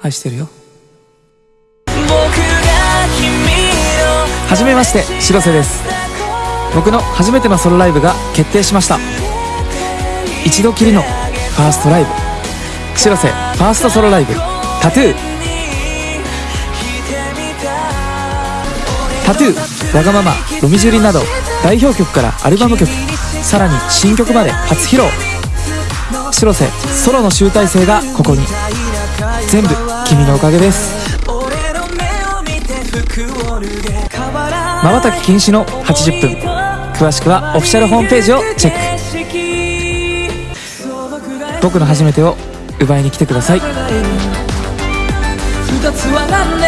愛してるよ。はじめまして白瀬です。僕の初めてのソロライブが決定しました。一度きりのファーストライブ。白瀬ファーストソロライブ。タトゥー。タトゥーわがままロミジュリなど代表曲からアルバム曲さらに新曲まで初披露。白瀬ソロの集大成がここに全部君のおかげです。まばたき禁止の80分。詳しくはオフィシャルホームページをチェック。僕の初めてを奪いに来てください。二つは何